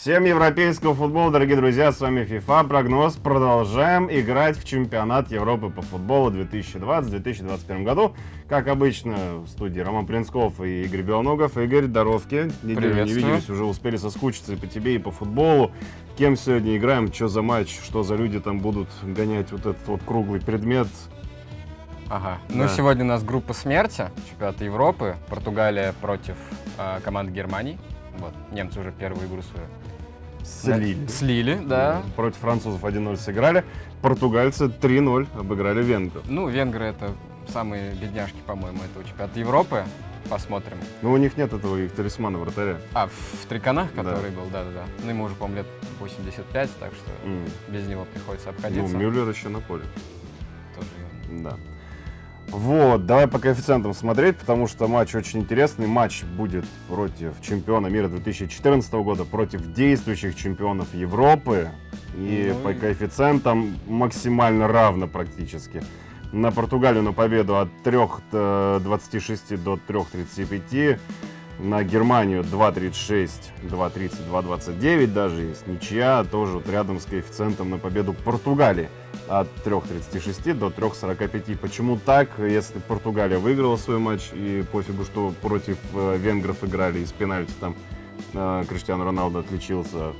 Всем европейского футбола, дорогие друзья, с вами FIFA Прогноз. Продолжаем играть в чемпионат Европы по футболу 2020-2021 году. Как обычно, в студии Роман Плинсков и Игорь Белоногов. Игорь, здоровки. Неделю не виделись, уже успели соскучиться и по тебе, и по футболу. Кем сегодня играем, что за матч, что за люди там будут гонять вот этот вот круглый предмет. Ага. Ну, да. сегодня у нас группа смерти, чемпионат Европы, Португалия против э, команды Германии. Вот, немцы уже первую игру свою Слили. Слили, да. Против французов 1-0 сыграли. Португальцы 3-0 обыграли венгров. Ну, венгры это самые бедняжки, по-моему, этого чемпионата Европы. Посмотрим. Ну, у них нет этого их талисмана вратаря. А, в, в триконах, который да. был, да-да-да. Ну, ему уже, по-моему, лет 85, так что mm. без него приходится обходиться. Ну, Мюллер еще на поле. Тоже. Да. Вот, давай по коэффициентам смотреть, потому что матч очень интересный. Матч будет против чемпиона мира 2014 года, против действующих чемпионов Европы. И ну, по коэффициентам максимально равно практически. На Португалию на победу от 3.26 до 3.35 на Германию 2.36, 2.30, 2.29 даже есть ничья, тоже вот рядом с коэффициентом на победу Португалии от 3.36 до 3.45. Почему так? Если Португалия выиграла свой матч, и пофигу, что против э, венгров играли из пенальти, там э, Криштиану Роналдо отличился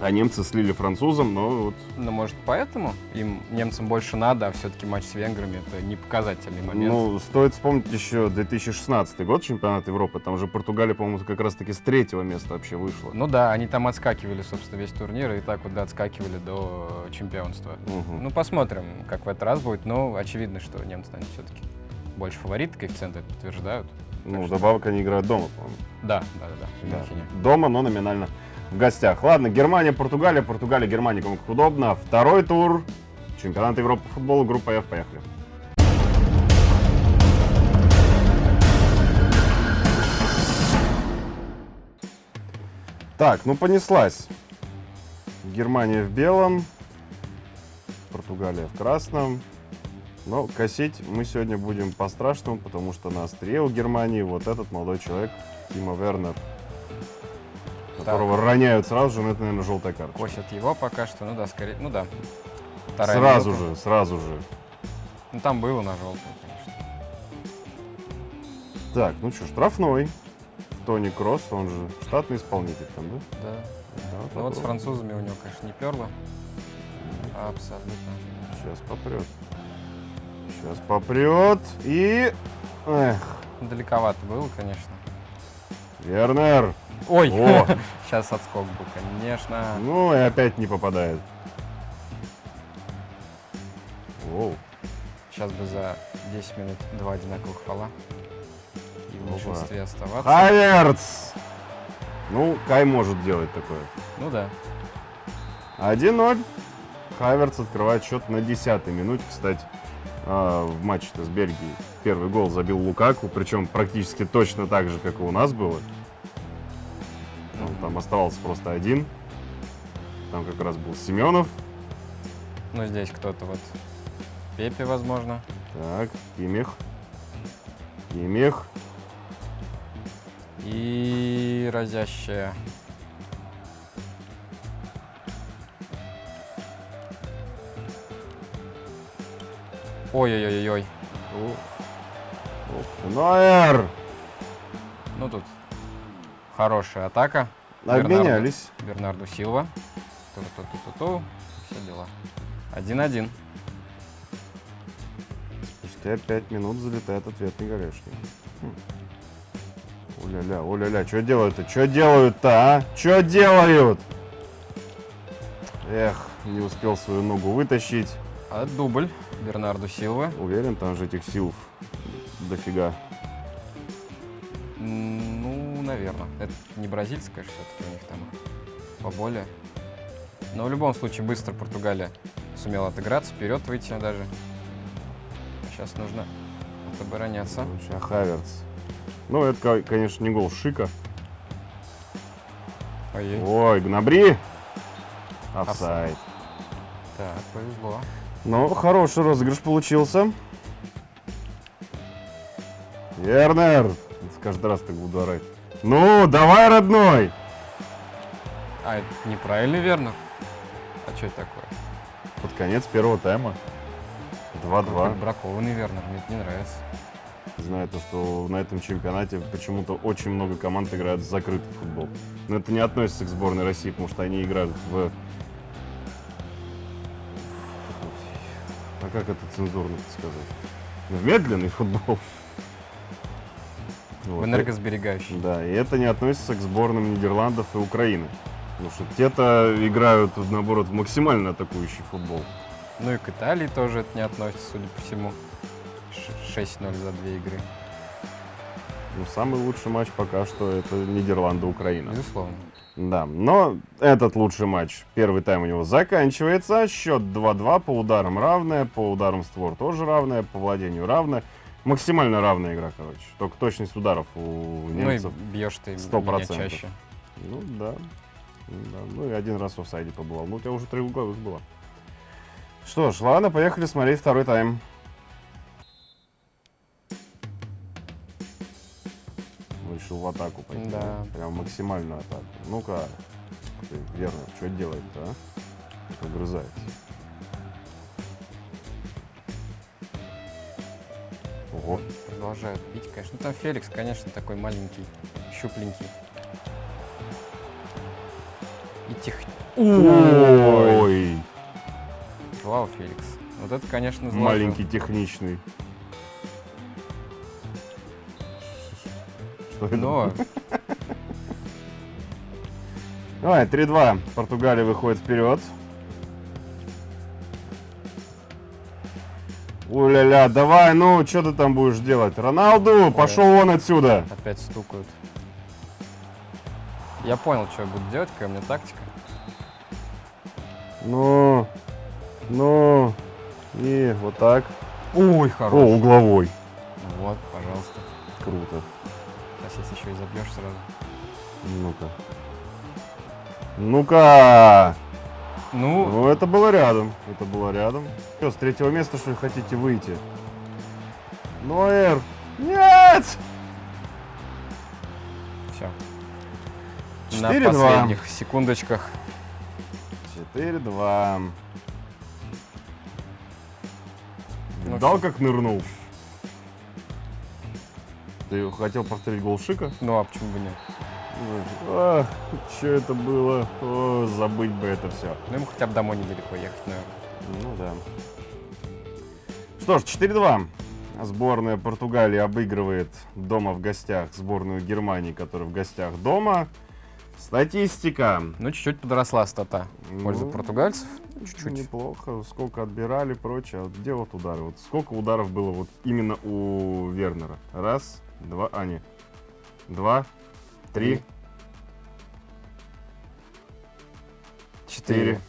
а немцы слили французам, но вот... Ну, может, поэтому им, немцам, больше надо, а все-таки матч с венграми — это не показательный момент. Ну, стоит вспомнить еще 2016 год, чемпионат Европы. Там уже Португалия, по-моему, как раз-таки с третьего места вообще вышла. Ну да, они там отскакивали, собственно, весь турнир, и так вот да, отскакивали до чемпионства. Угу. Ну, посмотрим, как в этот раз будет. Но очевидно, что немцы, наверное, все-таки больше фавориты, коэффициенты это подтверждают. Ну, что... добавок они играют дома, по-моему. Да, да, да, да. да. Дома, но номинально в гостях. Ладно, Германия, Португалия, Португалия, Германия, кому как удобно. Второй тур. Чемпионат Европы по футболу, группа F, поехали. Так, ну понеслась. Германия в белом, Португалия в красном. Но косить мы сегодня будем по-страшному, потому что на острие у Германии вот этот молодой человек, Тима Вернер, которого так. роняют сразу же, но это, наверное, желтая карта. Косят его пока что, ну да, скорее, ну да. Вторая сразу минута. же, сразу же. Ну там было на желтую, конечно. Так, ну что, штрафной. Тони Кросс, он же штатный исполнитель там, да? Да. да ну вот с французами у него, конечно, не перло. Абсолютно. Сейчас попрет. Сейчас попрет. И... Эх. Далековато было, конечно. Вернер. Ой, О. сейчас отскок был, конечно. Ну и опять не попадает. Оу. Сейчас бы за 10 минут два одинаковых фола. И в большинстве оставаться. Хаверц! Ну, Кай может делать такое. Ну да. 1-0. Хаверц открывает счет на 10 минуте, кстати. А, в матче-то с Бельгией. Первый гол забил Лукаку, причем практически точно так же, как и у нас было. Там оставался просто один. Там как раз был Семенов. Ну, здесь кто-то вот Пепе, возможно. Так, Кимих. Кимих. И разящая. Ой-ой-ой-ой. Нойер! Ну тут Хорошая атака. Обменялись. Бернарду, Бернарду Силва. Ту -ту -ту -ту -ту. Все дела. 1-1. Спустя 5 минут залетает ответный горешник. Хм. Оля-ля, оля-ля, что делают-то? Что делают-то, а? Что делают? Эх, не успел свою ногу вытащить. А дубль Бернарду Силва. Уверен, там же этих сил дофига наверное. Это не бразильская все-таки у них там поболее. Но в любом случае быстро Португалия сумела отыграться, вперед выйти даже. Сейчас нужно отобороняться. Сейчас Хаверц. Ну, это, конечно, не гол Шика. Ой, Ой Гнабри. Офсайд. Так, повезло. Ну, хороший розыгрыш получился. Вернер. Каждый раз так буду орать. Ну, давай, родной. А, это неправильно, верно? А что это такое? Под конец первого тайма. 2-2. Бракованный Вернер, мне это не нравится. Знаю то, что на этом чемпионате почему-то очень много команд играют в закрытый футбол. Но это не относится к сборной России, потому что они играют в... А как это цензурно сказать? В медленный футбол. В Вот. энергосберегающий. Да, и это не относится к сборным Нидерландов и Украины. Потому что те-то играют, наоборот, в максимально атакующий футбол. Ну и к Италии тоже это не относится, судя по всему. Ш- 6-0 за две игры. Но самый лучший матч пока что это Нидерланды-Украина. Безусловно. Да, но этот лучший матч, первый тайм у него заканчивается, счет 2-2, по ударам равная, по ударам створ тоже равная, по владению равная. Максимально равная игра, короче. Только точность ударов у немцев. Ну и бьешь ты сто меня процентов. чаще. Ну да. Да, Ну и один раз в офсайде побывал. Ну у тебя уже три года было. Что ж, ладно, поехали смотреть второй тайм. Решил в атаку пойти. Да. Прям максимальную атаку. Ну-ка, верно, что делает-то, а? Как Ого. Продолжают бить, конечно. Ну, там Феликс, конечно, такой маленький, щупленький. И тех... Ой, Вау, Феликс. Вот это, конечно, зло. маленький техничный. Что это Но Давай, 3-2. Португалия выходит вперед. Уля-ля, давай, ну, что ты там будешь делать? Роналду, пошел вон отсюда. опять стукают. Я понял, что я буду делать, какая у меня тактика. Ну, ну, и вот так. Ой, О, хорош. угловой. Вот, пожалуйста. Круто. Сейчас если еще и забьешь сразу. Ну-ка. Ну-ка. Ну, Ну, это было рядом. Это было рядом. Что, с третьего места, что ли, хотите выйти? Ноэр. Нет! все. На 4-2. последних секундочках. 4-2. Ну Дал как нырнул. Ты хотел повторить гол Шика? Ну, а почему бы нет? Ах, что это было? О, забыть бы это все. Ну, ему хотя бы домой недалеко ехать, наверное. Ну да. Что ж, 4-2. Сборная Португалии обыгрывает дома в гостях сборную Германии, которая в гостях дома. Статистика. Ну, чуть-чуть подросла стата в пользу Ну, португальцев. Чуть-чуть. Неплохо. Сколько отбирали, прочее. А Где вот удары? Вот сколько ударов было вот именно у Вернера? Раз, два, а не. Два, три, четыре,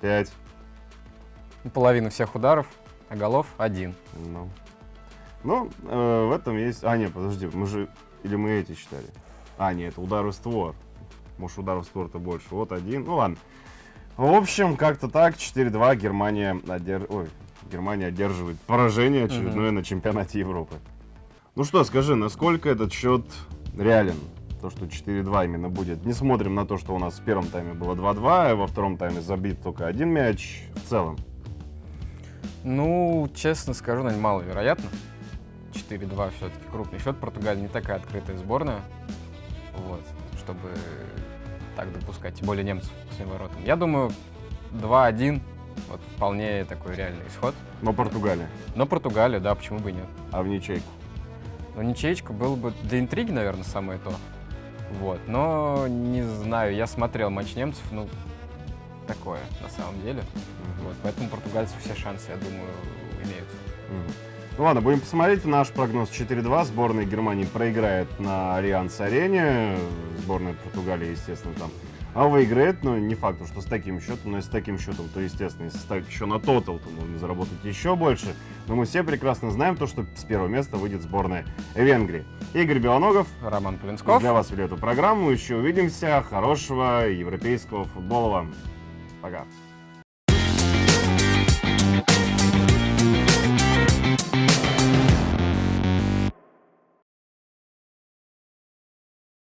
пять. Половина всех ударов, а голов один. Ну, ну э, в этом есть... А, нет, подожди, мы же... Или мы эти считали? А, нет, это удары створ. Может, ударов створ-то больше. Вот один. Ну, ладно. В общем, как-то так. 4-2 Германия, одер... Ой, Германия одерживает поражение очередное на чемпионате Европы. Ну что, скажи, насколько этот счет реален? То, что 4-2 именно будет. Не смотрим на то, что у нас в первом тайме было 2-2, а во втором тайме забит только один мяч. В целом. Ну, честно скажу, наверное, маловероятно. 4-2 все-таки крупный счет. Португалия не такая открытая сборная. Вот, чтобы так допускать. Тем более немцев к своим воротам. Я думаю, 2-1 вот вполне такой реальный исход. Но Португалия. Но Португалия, да, почему бы и нет. А в ничейку. Ну, ничеечка было бы для интриги, наверное, самое то. Вот, но не знаю, я смотрел матч немцев, ну, такое на самом деле. Вот, поэтому португальцев все шансы, я думаю, имеются. Мгм. Ну ладно, будем посмотреть. Наш прогноз 4-2. Сборная Германии проиграет на Альянц Арене. Сборная Португалии, естественно, там. А выиграет, но не факт, что с таким счетом, но если с таким счетом, то, естественно, если ставить еще на тотал, то можно заработать еще больше. Но мы все прекрасно знаем то, что с первого места выйдет сборная Венгрии. Игорь Белоногов Роман Полинсков. для вас вели эту программу. Еще увидимся. Хорошего европейского футбола вам. Пока.